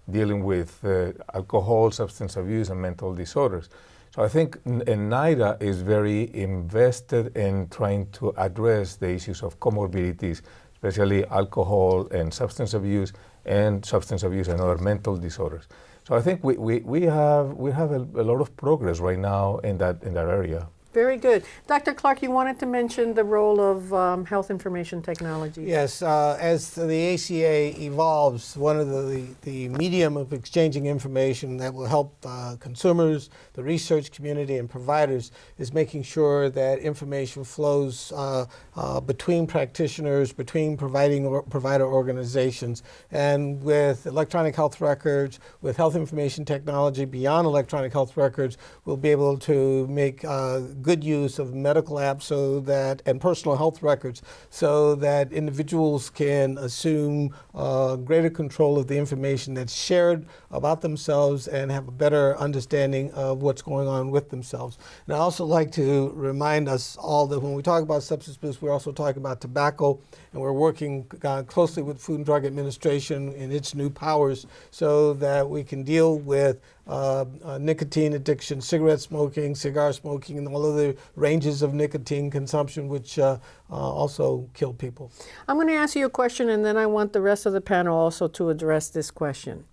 dealing with uh, alcohol, substance abuse, and mental disorders. So I think NIDA is very invested in trying to address the issues of comorbidities, especially alcohol and substance abuse, and substance abuse and other mental disorders. So I think we, we, we have, we have a, a lot of progress right now in that, in that area. Very good. Dr. Clark, you wanted to mention the role of um, health information technology. Yes, uh, as the ACA evolves, one of the, the, medium of exchanging information that will help uh, consumers, the research community, and providers is making sure that information flows uh, uh between practitioners, between providing or provider organizations. And with electronic health records, with health information technology beyond electronic health records, we'll be able to make uh, good use of medical apps so that and personal health records so that individuals can assume uh, greater control of the information that's shared about themselves and have a better understanding of what's going on with themselves. And I also like to remind us all that when we talk about substance abuse, we're also talking about tobacco, and we're working uh, closely with Food and Drug Administration in its new powers so that we can deal with uh, uh, nicotine addiction, cigarette smoking, cigar smoking, and all of the ranges of nicotine consumption, which uh, uh also kill people. I'm going to ask you a question, and then I want the rest of the panel also to address this question.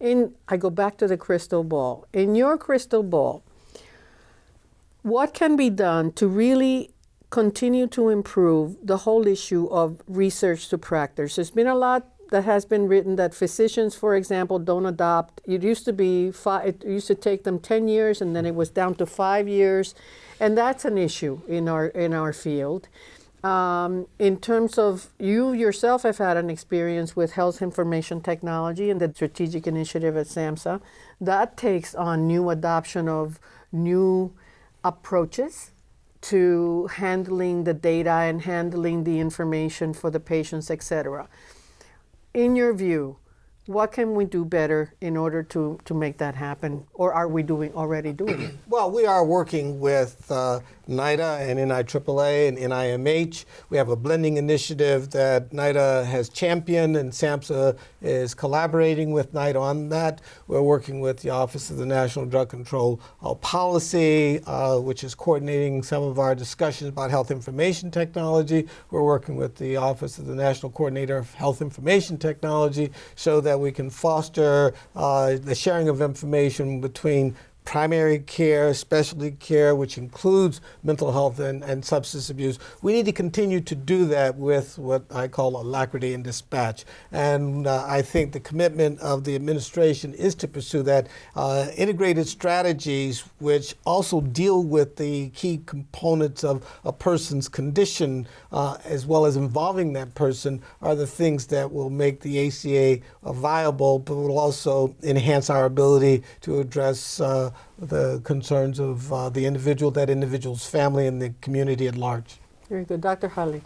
In, I go back to the crystal ball. In your crystal ball, what can be done to really continue to improve the whole issue of research to practice? There's been a lot that has been written that physicians, for example, don't adopt. It used to be five, it used to take them 10 years and then it was down to five years. And that's an issue in our, in our field. Um, in terms of you yourself have had an experience with health information technology and the strategic initiative at SAMHSA. That takes on new adoption of new approaches to handling the data and handling the information for the patients, etc in your view, what can we do better in order to, to make that happen? Or are we doing already doing it? Well, we are working with uh, NIDA and NIAAA and NIMH. We have a blending initiative that NIDA has championed, and SAMHSA is collaborating with NIDA on that. We're working with the Office of the National Drug Control uh, Policy, uh, which is coordinating some of our discussions about health information technology. We're working with the Office of the National Coordinator of Health Information Technology so that we can foster uh, the sharing of information between primary care, specialty care, which includes mental health and, and substance abuse. We need to continue to do that with what I call alacrity and dispatch. And uh, I think the commitment of the administration is to pursue that. Uh, integrated strategies, which also deal with the key components of a person's condition, uh, as well as involving that person, are the things that will make the ACA viable, but will also enhance our ability to address uh, the concerns of uh, the individual, that individual's family, and the community at large. Very good. Dr. Heilig.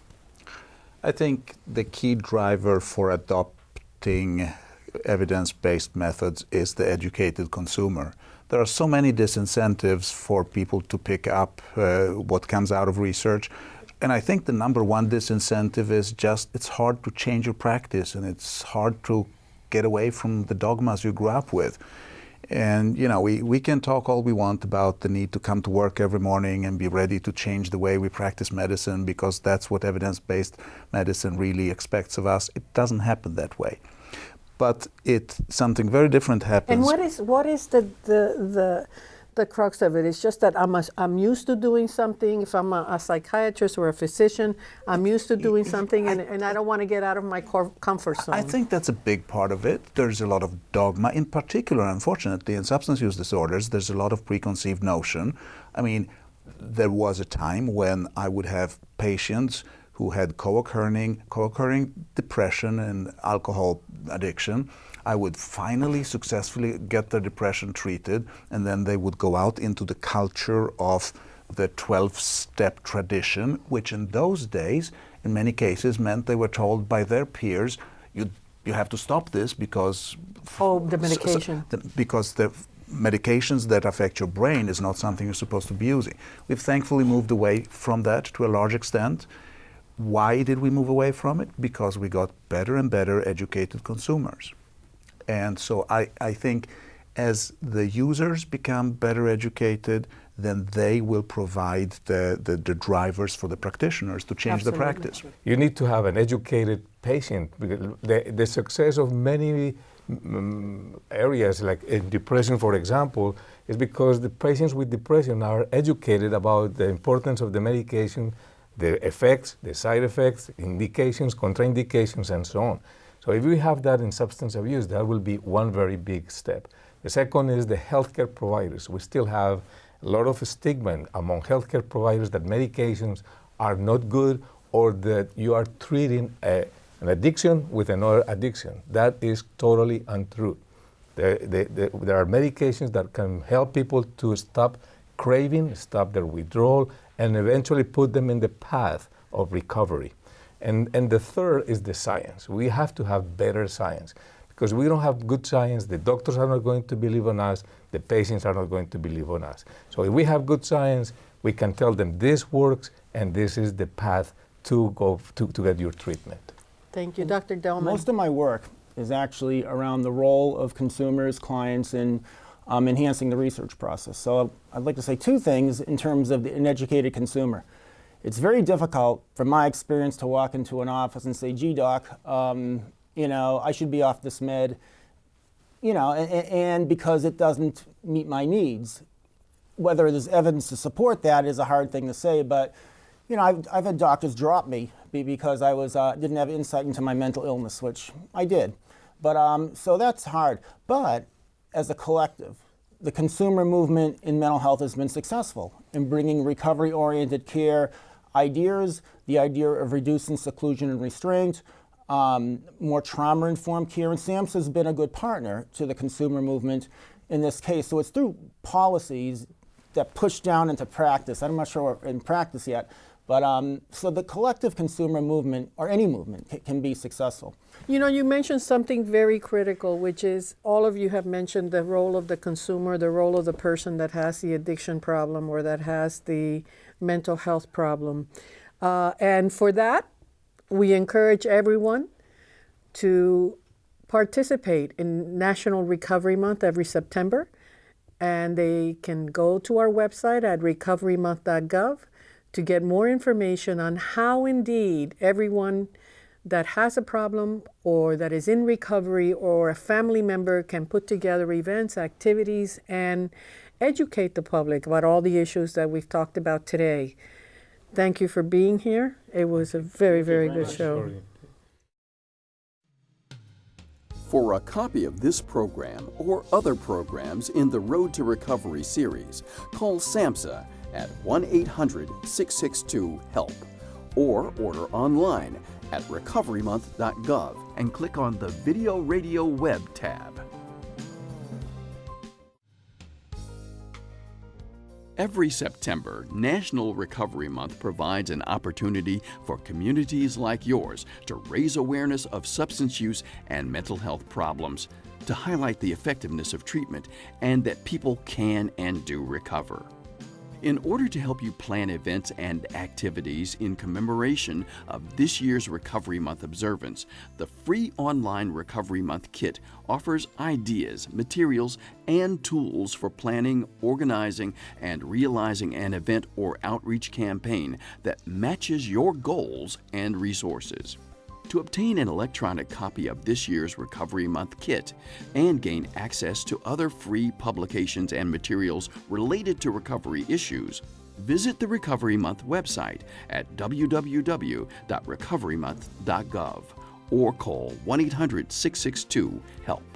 I think the key driver for adopting evidence-based methods is the educated consumer. There are so many disincentives for people to pick up uh, what comes out of research. And I think the number one disincentive is just it's hard to change your practice and it's hard to get away from the dogmas you grew up with. And you know, we, we can talk all we want about the need to come to work every morning and be ready to change the way we practice medicine because that's what evidence-based medicine really expects of us. It doesn't happen that way. But it something very different happens. And what is what is the the the the crux of it. It's just that I'm, a, I'm used to doing something. If I'm a, a, psychiatrist or a physician, I'm used to doing something, and, and I don't want to get out of my comfort zone. I think that's a big part of it. There's a lot of dogma. In particular, unfortunately, in substance use disorders, there's a lot of preconceived notion. I mean, there was a time when I would have patients who had co-occurring, co-occurring depression and alcohol addiction I would finally successfully get their depression treated, and then they would go out into the culture of the 12 step tradition, which in those days, in many cases, meant they were told by their peers, you, you have to stop this because. Oh, the medication. So, so, because the medications that affect your brain is not something you're supposed to be using. We've thankfully moved away from that to a large extent. Why did we move away from it? Because we got better and better educated consumers. And so I, I think as the users become better educated, then they will provide the, the, the drivers for the practitioners to change Absolutely. the practice. You need to have an educated patient. The, the success of many mm, areas, like in depression, for example, is because the patients with depression are educated about the importance of the medication, the effects, the side effects, indications, contraindications, and so on. So if we have that in substance abuse, that will be one very big step. The second is the healthcare providers. We still have a lot of stigma among healthcare providers that medications are not good or that you are treating a, an addiction with another addiction. That is totally untrue. There, are medications that can help people to stop craving, stop their withdrawal, and eventually put them in the path of recovery. And, and the third is the science. We have to have better science because we don't have good science. The doctors are not going to believe on us. The patients are not going to believe on us. So if we have good science, we can tell them this works and this is the path to go to, to get your treatment. Thank you, Dr. Delman. Most of my work is actually around the role of consumers, clients in um, enhancing the research process. So I'd like to say two things in terms of the, an educated consumer. It's very difficult, from my experience, to walk into an office and say, gee, doc, um, you know, I should be off this med, you know, and, and, because it doesn't meet my needs. Whether there's evidence to support that is a hard thing to say, but, you know, I've, I've had doctors drop me because I was, uh, didn't have insight into my mental illness, which I did. But, um, so that's hard. But as a collective, the consumer movement in mental health has been successful in bringing recovery-oriented care ideas, the idea of reducing seclusion and restraint, um, more trauma-informed care, and SAMHSA has been a good partner to the consumer movement in this case. So it's through policies that push down into practice. I'm not sure we're in practice yet, but um, so the collective consumer movement, or any movement, can, can be successful. You know, you mentioned something very critical, which is all of you have mentioned the role of the consumer, the role of the person that has the addiction problem or that has the mental health problem. Uh, and for that, we encourage everyone to participate in National Recovery Month every September. And they can go to our website at recoverymonth.gov to get more information on how indeed everyone that has a problem or that is in recovery or a family member can put together events, activities, and educate the public about all the issues that we've talked about today. Thank you for being here. It was a very, very, very good show. For a copy of this program or other programs in the Road to Recovery series, call SAMHSA at 1 800 662 HELP or order online at recoverymonth.gov and click on the Video Radio Web tab. Every September, National Recovery Month provides an opportunity for communities like yours to raise awareness of substance use and mental health problems, to highlight the effectiveness of treatment, and that people can and do recover. In order to help you plan events and activities in commemoration of this year's Recovery Month observance, the free online Recovery Month kit offers ideas, materials, and tools for planning, organizing, and realizing an event or outreach campaign that matches your goals and resources. To obtain an electronic copy of this year's Recovery Month kit and gain access to other free publications and materials related to recovery issues, visit the Recovery Month website at www.recoverymonth.gov or call 1 800 662 HELP.